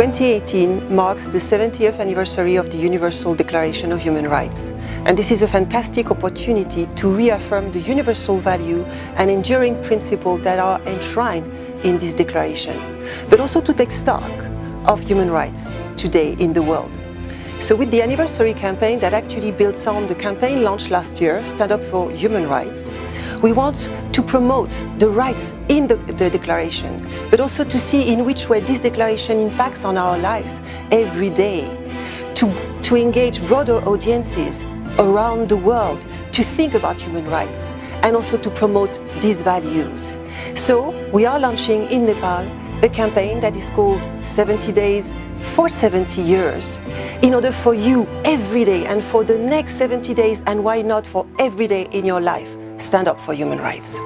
2018 marks the 70th anniversary of the Universal Declaration of Human Rights. And this is a fantastic opportunity to reaffirm the universal value and enduring principles that are enshrined in this declaration, but also to take stock of human rights today in the world. So with the anniversary campaign that actually builds on the campaign launched last year, Stand Up for Human Rights, we want to promote the rights in the, the, declaration, but also to see in which way this declaration impacts on our lives every day, to, to engage broader audiences around the world to think about human rights and also to promote these values. So we are launching in Nepal a campaign that is called 70 Days for 70 years in order for you every day and for the next 70 days and why not for every day in your life stand up for human rights.